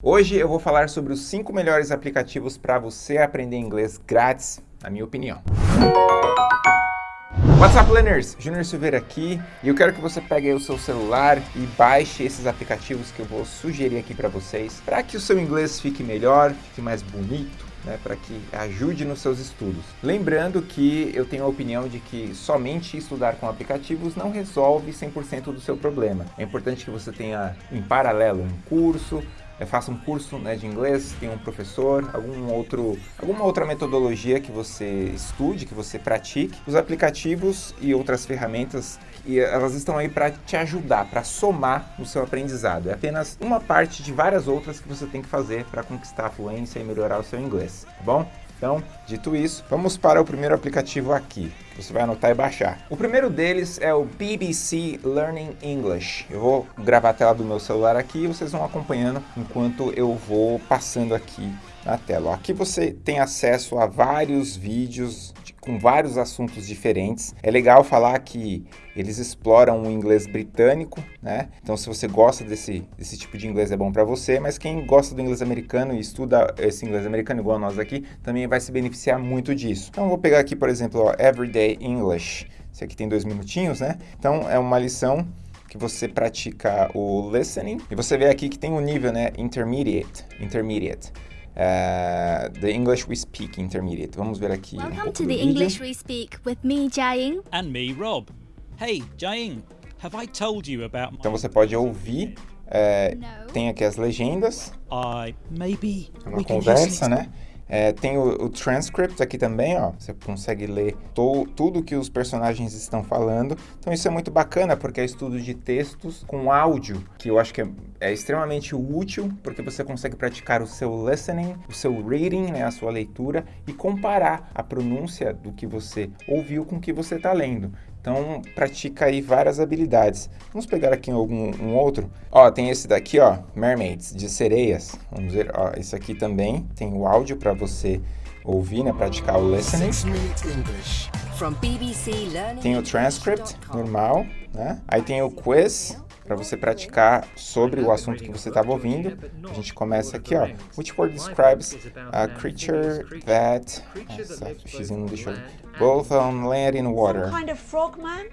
Hoje eu vou falar sobre os 5 melhores aplicativos para você aprender inglês grátis, na minha opinião. What's up, learners? Junior Silveira aqui e eu quero que você pegue o seu celular e baixe esses aplicativos que eu vou sugerir aqui para vocês, para que o seu inglês fique melhor, fique mais bonito, né, para que ajude nos seus estudos. Lembrando que eu tenho a opinião de que somente estudar com aplicativos não resolve 100% do seu problema. É importante que você tenha em paralelo um curso, faça um curso né, de inglês, tenha um professor, algum outro, alguma outra metodologia que você estude, que você pratique. Os aplicativos e outras ferramentas, elas estão aí para te ajudar, para somar no seu aprendizado. É apenas uma parte de várias outras que você tem que fazer para conquistar a fluência e melhorar o seu inglês, tá bom? Então, dito isso, vamos para o primeiro aplicativo aqui, você vai anotar e baixar. O primeiro deles é o BBC Learning English. Eu vou gravar a tela do meu celular aqui e vocês vão acompanhando enquanto eu vou passando aqui na tela. Aqui você tem acesso a vários vídeos com vários assuntos diferentes. É legal falar que eles exploram o inglês britânico, né? Então, se você gosta desse, desse tipo de inglês, é bom para você. Mas quem gosta do inglês americano e estuda esse inglês americano, igual nós aqui, também vai se beneficiar muito disso. Então, vou pegar aqui, por exemplo, ó, Everyday English. Esse aqui tem dois minutinhos, né? Então, é uma lição que você pratica o listening. E você vê aqui que tem um nível, né? Intermediate. Intermediate. Uh, the English We Speak Intermediate. Vamos ver aqui Welcome um to the English We Speak with me, Jiaying. And me, Rob. Hey, Jiaying, have I told you about my... Então você pode ouvir, é, tem aqui as legendas. I, maybe é uma conversa, né? É, tem o, o, transcript aqui também, ó. Você consegue ler to, tudo que os personagens estão falando. Então isso é muito bacana, porque é estudo de textos com áudio, que eu acho que é, é extremamente útil, porque você consegue praticar o seu listening, o seu reading, né, a sua leitura, e comparar a pronúncia do que você ouviu com o que você está lendo. Então, pratica aí várias habilidades. Vamos pegar aqui algum um outro. Ó, tem esse daqui, ó, Mermaids, de sereias. Vamos ver, ó, esse aqui também tem o áudio para você ouvir, né, praticar o listening. Tem o transcript normal, né? Aí tem o quiz, para você praticar sobre o assunto que você estava ouvindo. A gente começa aqui, ó. Which word describes a creature that... Nossa, X não deixou... Both on land and water.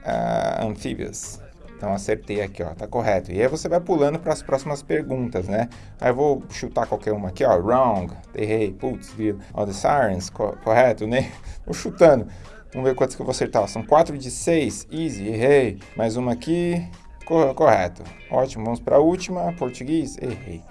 Uh, amphibious. Então acertei aqui, ó, tá correto. E aí você vai pulando para as próximas perguntas, né? Aí eu vou chutar qualquer uma aqui, ó. Wrong, errei, putz, viu? All the sirens, co correto, né? Vou chutando. Vamos ver quantos que eu vou acertar. São 4 de 6, easy, errei. Mais uma aqui, Correto. Ótimo, vamos para a última. Português, errei.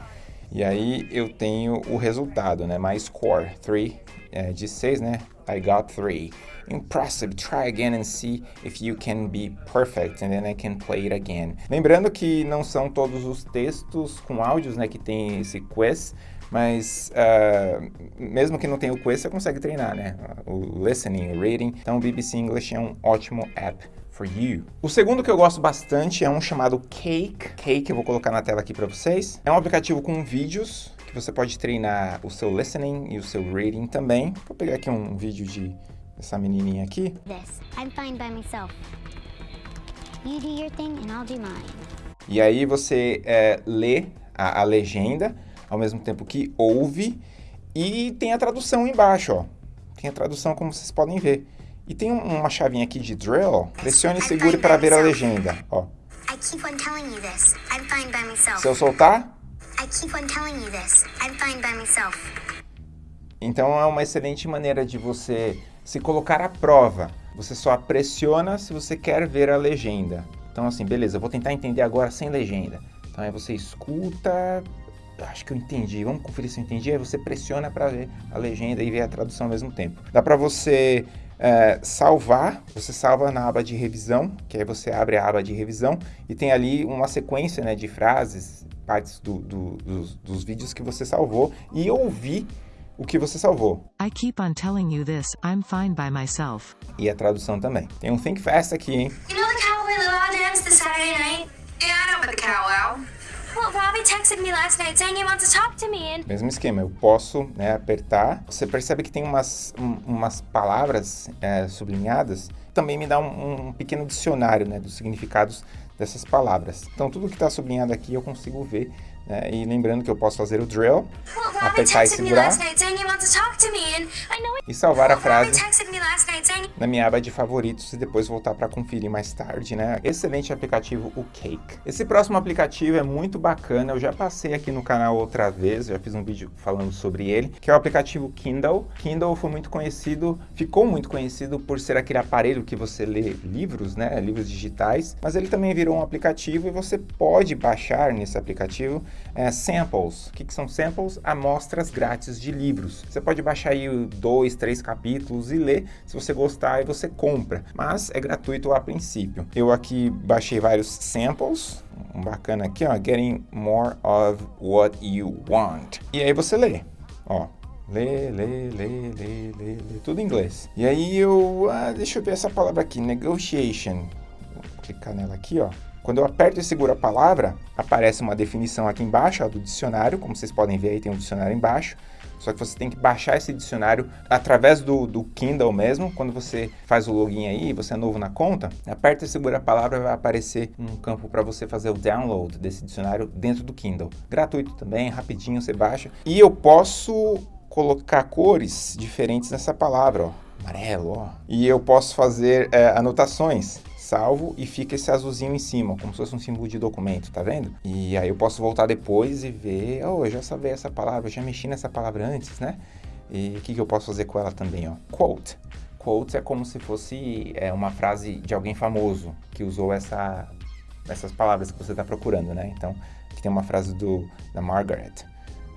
E aí eu tenho o resultado, né? My score, 3 é, de 6, né? I got 3. Impressive. Try again and see if you can be perfect and then I can play it again. Lembrando que não são todos os textos com áudios, né, que tem esse quiz, mas uh, mesmo que não tenha o quiz, você consegue treinar, né? O listening, o reading. Então o BBC English é um ótimo app for you. O segundo que eu gosto bastante é um chamado Cake. Cake eu vou colocar na tela aqui para vocês. É um aplicativo com vídeos que você pode treinar o seu listening e o seu reading também. Vou pegar aqui um vídeo de essa menininha aqui. This. I'm fine by myself. You do your thing and I'll do mine. E aí você é, lê a, a legenda ao mesmo tempo que ouve e tem a tradução embaixo, ó. Tem a tradução como vocês podem ver. E tem uma chavinha aqui de drill. Pressione e segure para ver a legenda. Ó. Se eu soltar... Então é uma excelente maneira de você se colocar à prova. Você só pressiona se você quer ver a legenda. Então assim, beleza, eu vou tentar entender agora sem legenda. Então aí você escuta, acho que eu entendi, vamos conferir se eu entendi. Aí você pressiona para ver a legenda e ver a tradução ao mesmo tempo. Dá para você é, salvar, você salva na aba de revisão, que aí você abre a aba de revisão e tem ali uma sequência né, de frases, partes do, do, dos, dos vídeos que você salvou e ouvir o que você salvou. I keep on telling you this, I'm fine by myself. E a tradução também. Tem um Think Fast aqui, hein? Mesmo esquema, eu posso né, apertar. Você percebe que tem umas, um, umas palavras é, sublinhadas. Também me dá um, um, pequeno dicionário né, dos significados dessas palavras. Então, tudo que está sublinhado aqui eu consigo ver Né? E lembrando que eu posso fazer o drill, apertar e segurar e salvar a frase na minha aba de favoritos e depois voltar para conferir mais tarde, né? Excelente aplicativo, o Cake. Esse próximo aplicativo é muito bacana, eu já passei aqui no canal outra vez, já fiz um vídeo falando sobre ele, que é o aplicativo Kindle. Kindle foi muito conhecido, ficou muito conhecido por ser aquele aparelho que você lê livros, né? Livros digitais, mas ele também virou um aplicativo e você pode baixar nesse aplicativo é, samples. O que, que são samples? Amostras grátis de livros. Você pode baixar aí dois, três capítulos e ler. Se você gostar, aí você compra. Mas é gratuito a princípio. Eu aqui baixei vários samples. Um bacana aqui, ó. Getting more of what you want. E aí você lê. Ó, Lê, lê, lê, lê, lê, lê, tudo em inglês. E aí eu, ah, deixa eu ver essa palavra aqui, negotiation. Vou clicar nela aqui, ó. Quando eu aperto e seguro a palavra, aparece uma definição aqui embaixo ó, do dicionário, como vocês podem ver aí tem um dicionário embaixo, só que você tem que baixar esse dicionário através do, do Kindle mesmo. Quando você faz o login aí, você é novo na conta, aperta e segura a palavra, vai aparecer um campo para você fazer o download desse dicionário dentro do Kindle. Gratuito também, rapidinho você baixa. E eu posso colocar cores diferentes nessa palavra, ó. Amarelo, ó. E eu posso fazer é, anotações salvo e fica esse azulzinho em cima, como se fosse um símbolo de documento, tá vendo? E aí eu posso voltar depois e ver, oh, eu já sabia essa palavra, eu já mexi nessa palavra antes, né? E o que, que eu posso fazer com ela também, ó? Quote. Quote é como se fosse é, uma frase de alguém famoso que usou essa, essas palavras que você está procurando, né? Então, aqui tem uma frase do, da Margaret.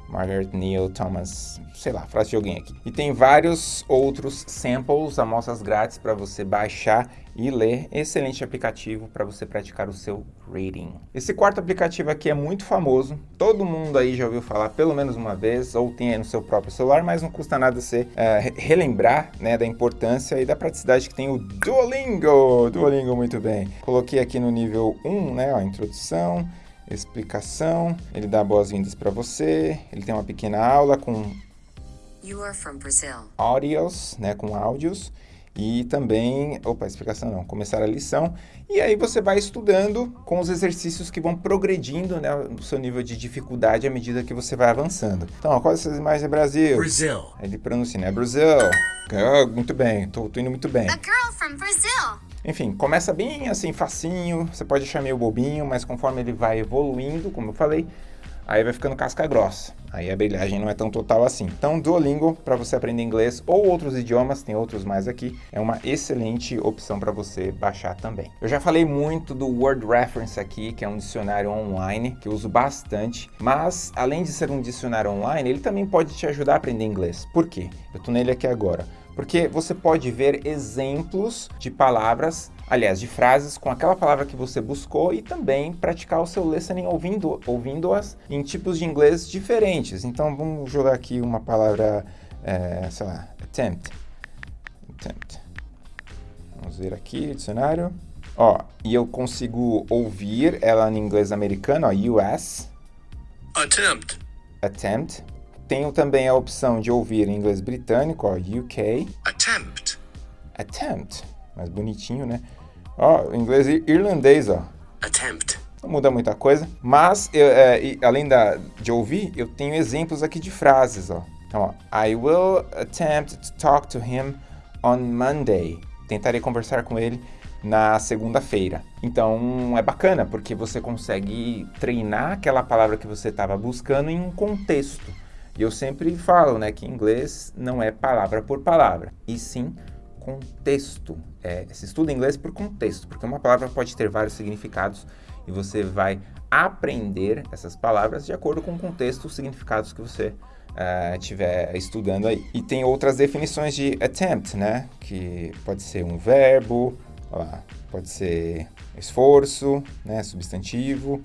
Margaret Neil Thomas, sei lá, frase de alguém aqui. E tem vários outros samples, amostras grátis para você baixar e ler. Excelente aplicativo para você praticar o seu reading. Esse quarto aplicativo aqui é muito famoso, todo mundo aí já ouviu falar pelo menos uma vez, ou tem aí no seu próprio celular, mas não custa nada você uh, relembrar né, da importância e da praticidade que tem o Duolingo. Duolingo, muito bem. Coloquei aqui no nível 1, né, a introdução, explicação, ele dá boas-vindas para você, ele tem uma pequena aula com áudios, né, com áudios, e também, opa, explicação não, começar a lição, e aí você vai estudando com os exercícios que vão progredindo né, no seu nível de dificuldade à medida que você vai avançando. Então, ó, quais essas imagens é Brasil? Brasil. Ele pronuncia, né? Brasil. Oh, muito bem, tô, tô indo muito bem. A girl from Brazil. Enfim, começa bem assim, facinho, você pode achar meio bobinho, mas conforme ele vai evoluindo, como eu falei, aí vai ficando casca grossa. Aí a brilhagem não é tão total assim. Então, Duolingo, para você aprender inglês ou outros idiomas, tem outros mais aqui, é uma excelente opção para você baixar também. Eu já falei muito do Word Reference aqui, que é um dicionário online, que eu uso bastante, mas além de ser um dicionário online, ele também pode te ajudar a aprender inglês. Por quê? Eu tô nele aqui agora porque você pode ver exemplos de palavras, aliás, de frases com aquela palavra que você buscou e também praticar o seu listening ouvindo, ouvindo-as em tipos de inglês diferentes. Então, vamos jogar aqui uma palavra, é, sei lá, attempt. Attempt. Vamos ver aqui, dicionário. Ó, e eu consigo ouvir ela em inglês americano, ó, US. Attempt. Attempt. Tenho também a opção de ouvir em inglês britânico, ó, UK. Attempt. Attempt. Mais bonitinho, né? Ó, inglês irlandês, ó. Attempt. Não muda muita coisa. Mas, eu, é, além da, de ouvir, eu tenho exemplos aqui de frases, ó. Então, ó. I will attempt to talk to him on Monday. Tentarei conversar com ele na segunda-feira. Então é bacana porque você consegue treinar aquela palavra que você estava buscando em um contexto. E eu sempre falo né, que inglês não é palavra por palavra, e sim contexto. É, se estuda inglês por contexto, porque uma palavra pode ter vários significados e você vai aprender essas palavras de acordo com o contexto, os significados que você estiver uh, estudando aí. E tem outras definições de attempt, né? Que pode ser um verbo, lá, pode ser esforço, né? Substantivo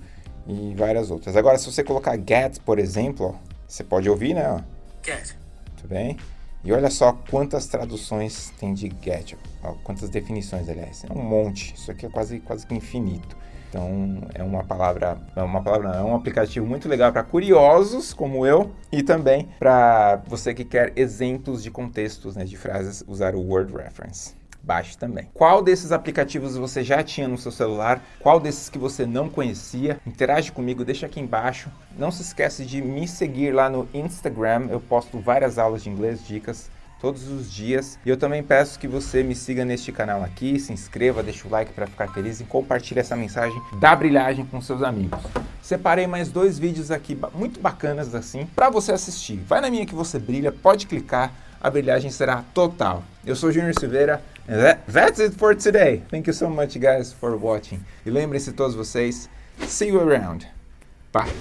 e várias outras. Agora, se você colocar get, por exemplo, ó, você pode ouvir, né? Get. Muito bem. E olha só quantas traduções tem de get, ó, quantas definições, aliás. É um monte. Isso aqui é quase, quase que infinito. Então, é uma palavra, é uma palavra, não, é um aplicativo muito legal para curiosos como eu e também para você que quer exemplos de contextos, né, de frases, usar o Word Reference. Baixe também. Qual desses aplicativos você já tinha no seu celular? Qual desses que você não conhecia? Interage comigo, deixa aqui embaixo. Não se esquece de me seguir lá no Instagram, eu posto várias aulas de inglês, dicas todos os dias. E eu também peço que você me siga neste canal aqui, se inscreva, deixa o like para ficar feliz e compartilhe essa mensagem da brilhagem com seus amigos. Separei mais dois vídeos aqui muito bacanas assim para você assistir. Vai na minha que você brilha, pode clicar, a brilhagem será total. Eu sou Junior Silveira that, that's it for today. Thank you so much guys for watching. E lembrem-se todos vocês, see you around. Bye.